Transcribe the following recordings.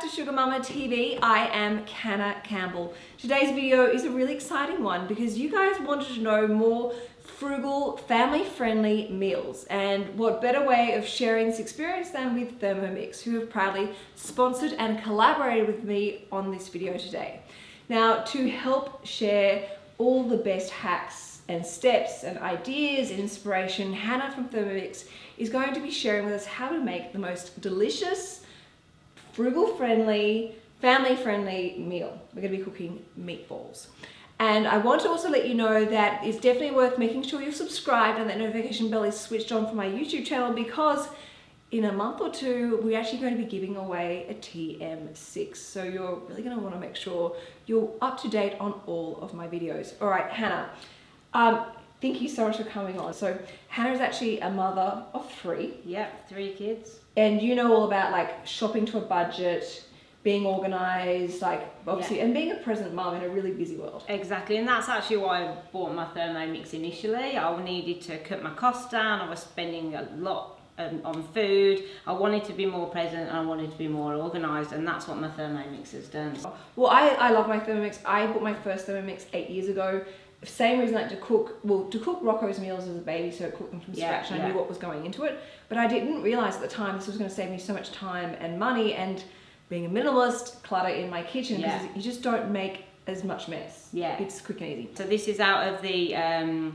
to Sugar Mama TV. I am Canna Campbell. Today's video is a really exciting one because you guys wanted to know more frugal, family-friendly meals. And what better way of sharing this experience than with Thermomix, who have proudly sponsored and collaborated with me on this video today. Now, to help share all the best hacks and steps and ideas and inspiration, Hannah from Thermomix is going to be sharing with us how to make the most delicious, frugal friendly, family friendly meal. We're gonna be cooking meatballs. And I want to also let you know that it's definitely worth making sure you're subscribed and that notification bell is switched on for my YouTube channel because in a month or two, we're actually going to be giving away a TM6. So you're really gonna to want to make sure you're up to date on all of my videos. All right, Hannah, um, thank you so much for coming on. So Hannah is actually a mother of three. Yep, three kids and you know all about like shopping to a budget being organized like obviously yeah. and being a present mom in a really busy world exactly and that's actually why i bought my thermomix initially i needed to cut my costs down i was spending a lot um, on food i wanted to be more present and i wanted to be more organized and that's what my thermomix has done well i i love my thermomix i bought my first thermomix eight years ago same reason like to cook well to cook Rocco's meals as a baby so I cooked them from yeah, scratch yeah. I knew what was going into it but I didn't realize at the time this was going to save me so much time and money and being a minimalist clutter in my kitchen yeah. because you just don't make as much mess yeah it's quick and easy so this is out of the um,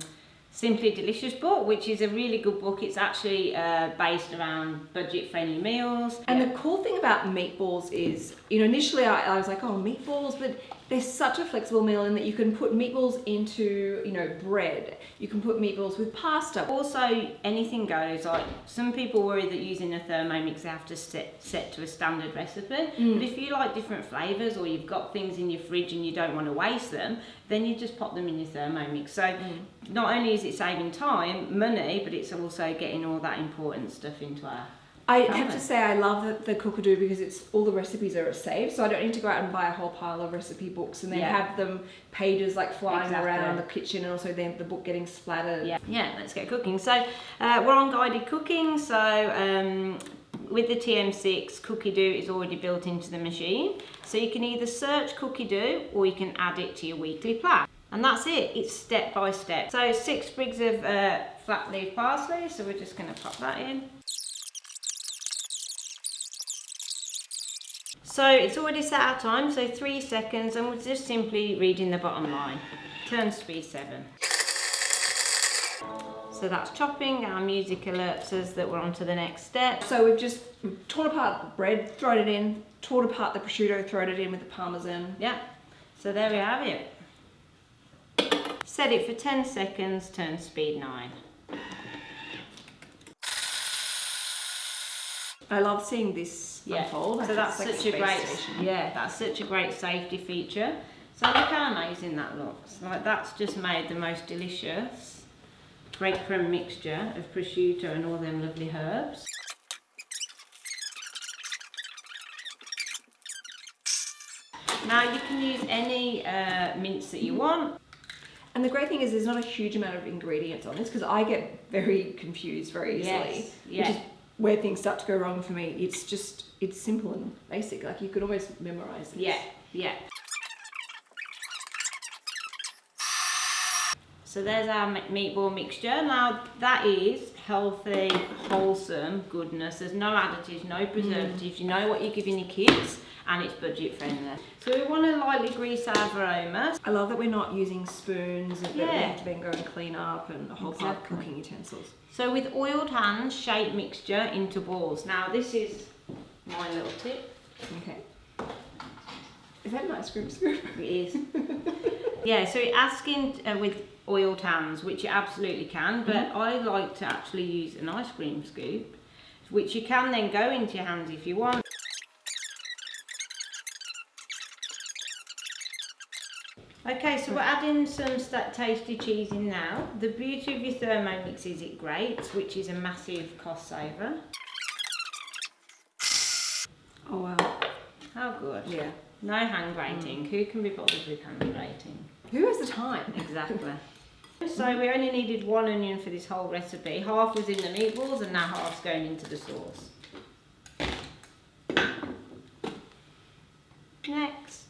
Simply Delicious book, which is a really good book. It's actually uh, based around budget-friendly meals. And yeah. the cool thing about meatballs is, you know, initially I, I was like, oh, meatballs, but they're such a flexible meal in that you can put meatballs into, you know, bread. You can put meatballs with pasta. Also, anything goes. Like some people worry that using a Thermomix they have to set, set to a standard recipe. Mm. But if you like different flavours or you've got things in your fridge and you don't want to waste them, then you just pop them in your Thermomix. So mm. not only is it saving time, money, but it's also getting all that important stuff into our I have to say I love the, the Cookidoo because it's all the recipes are saved, so I don't need to go out and buy a whole pile of recipe books and then yeah. have them pages like flying exactly. around the kitchen and also then the book getting splattered. Yeah, yeah. Let's get cooking. So uh, we're on guided cooking. So um, with the TM6, Cookidoo is already built into the machine. So you can either search Cookidoo or you can add it to your weekly plan. And that's it, it's step by step. So six sprigs of uh, flat leaf parsley, so we're just gonna pop that in. So it's already set our time, so three seconds, and we're just simply reading the bottom line. Turns to be seven. So that's chopping, our music alerts us that we're on to the next step. So we've just torn apart the bread, thrown it in, torn apart the prosciutto, thrown it in with the parmesan. Yeah, so there we have it. Set it for 10 seconds, turn speed 9. I love seeing this yeah. unfold. So that's like such a, great, station. yeah, that's such a great safety feature. So look how amazing that looks. Like that's just made the most delicious breadcrumb mixture of prosciutto and all them lovely herbs. Now you can use any uh, mince that you want. And the great thing is there's not a huge amount of ingredients on this because I get very confused very easily. Yes, yeah. Which is where things start to go wrong for me. It's just, it's simple and basic. Like you could almost memorize it. Yeah, yeah. So there's our meatball mixture. Now that is healthy, wholesome goodness. There's no additives, no preservatives. Mm. You know what you're giving your kids and it's budget friendly. So we want to lightly grease our Varoma. I love that we're not using spoons and yeah. that we have to then go and clean up and a whole exactly. of cooking utensils. So with oiled hands, shape mixture into balls. Now this is my little tip. Okay. Is that an ice cream scoop? It is. yeah, so asking uh, with oiled hands, which you absolutely can, but mm -hmm. I like to actually use an ice cream scoop, which you can then go into your hands if you want. Okay, so we're adding some tasty cheese in now. The beauty of your Thermomix is it grates, which is a massive cost saver. Oh wow. How good. Yeah. No hand grating. Mm. Who can be bothered with hand grating? Who has the time? Exactly. So we only needed one onion for this whole recipe. Half was in the meatballs and now half's going into the sauce. Next,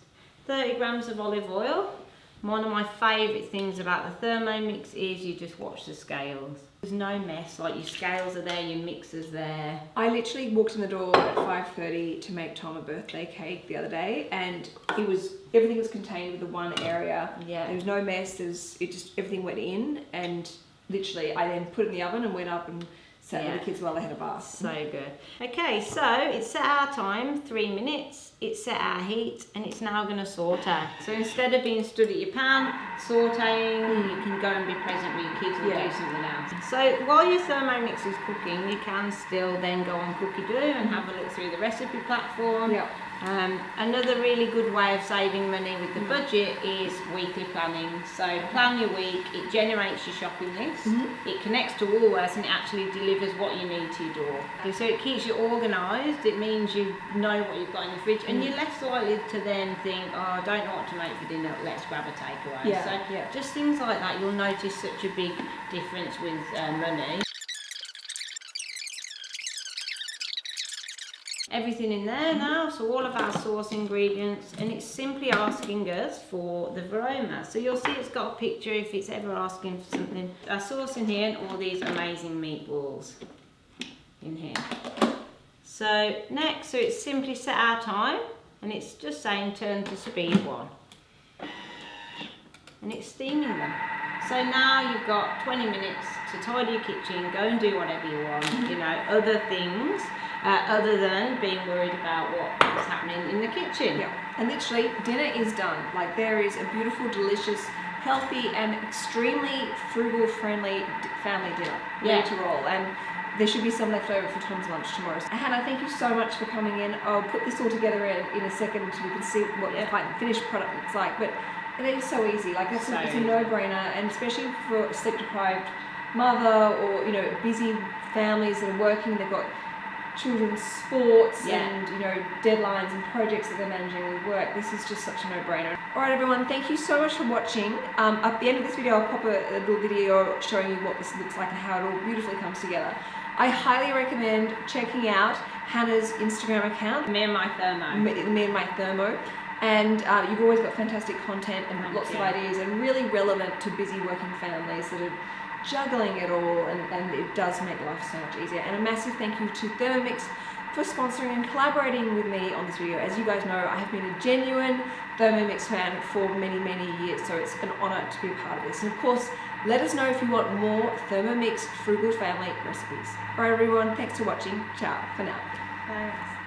30 grams of olive oil. One of my favourite things about the Thermomix is you just watch the scales. There's no mess, like your scales are there, your mixer's there. I literally walked in the door at 5.30 to make Tom a birthday cake the other day and it was, everything was contained with the one area. Yeah. There was no mess, there's, it just, everything went in and literally I then put it in the oven and went up and sat Yeah. with the kids while they had a bath. So good. Okay, so it's set our time, three minutes, it's set our heat, and it's now going to saute. So instead of being stood at your pan, sauteing, mm. you can go and be present with your kids and Yeah. do something else. So while your Thermomix is cooking, you can still then go on Cookidoo and have a look through the recipe platform. Yeah. Um, another really good way of saving money with the budget is weekly planning. So plan your week, it generates your shopping list, it connects to Woolworths and it actually delivers what you need to your door. Okay, So it keeps you organised, it means you know what you've got in the fridge and you're less likely to then think, oh I don't know what to make for dinner, let's grab a takeaway. Yeah, so yeah. just things like that, you'll notice such a big difference with uh, money. Everything in there now so all of our sauce ingredients and it's simply asking us for the varoma so you'll see it's got a picture if it's ever asking for something. Our sauce in here and all these amazing meatballs in here. So next so it's simply set our time and it's just saying turn to speed one. And it's steaming them. So now you've got 20 minutes to tidy your kitchen go and do whatever you want you know other things uh, other than being worried about what is happening in the kitchen. Yeah, and literally dinner is done. Like there is a beautiful, delicious, healthy, and extremely frugal-friendly d- family dinner ready to roll. And there should be some left over for Tom's lunch tomorrow. So, Hannah, thank you so much for coming in. I'll put this all together in, in a second so we can see what Yeah. the fi- finished product looks like. But it is so easy. Like it's, So a, it's a no-brainer, and especially for a sleep-deprived mother or you know busy families that are working. They've got children's sports Yeah. and you know deadlines and projects that they're managing with work this is just such a no-brainer. All right everyone thank you so much for watching. Um, at the end of this video i'll pop a, a little video showing you what this looks like and how it all beautifully comes together. I highly recommend checking out hannah's instagram account. Me and my thermo. me, me and my thermo. And uh, you've always got fantastic content and lots of ideas and really relevant to busy working families that are juggling it all and, and it does make life so much easier. And a massive thank you to Thermomix for sponsoring and collaborating with me on this video. As you guys know I have been a genuine Thermomix fan for many many years so it's an honor to be a part of this. And of course let us know if you want more Thermomix frugal family recipes. Alright everyone thanks for watching. Ciao for now. Thanks.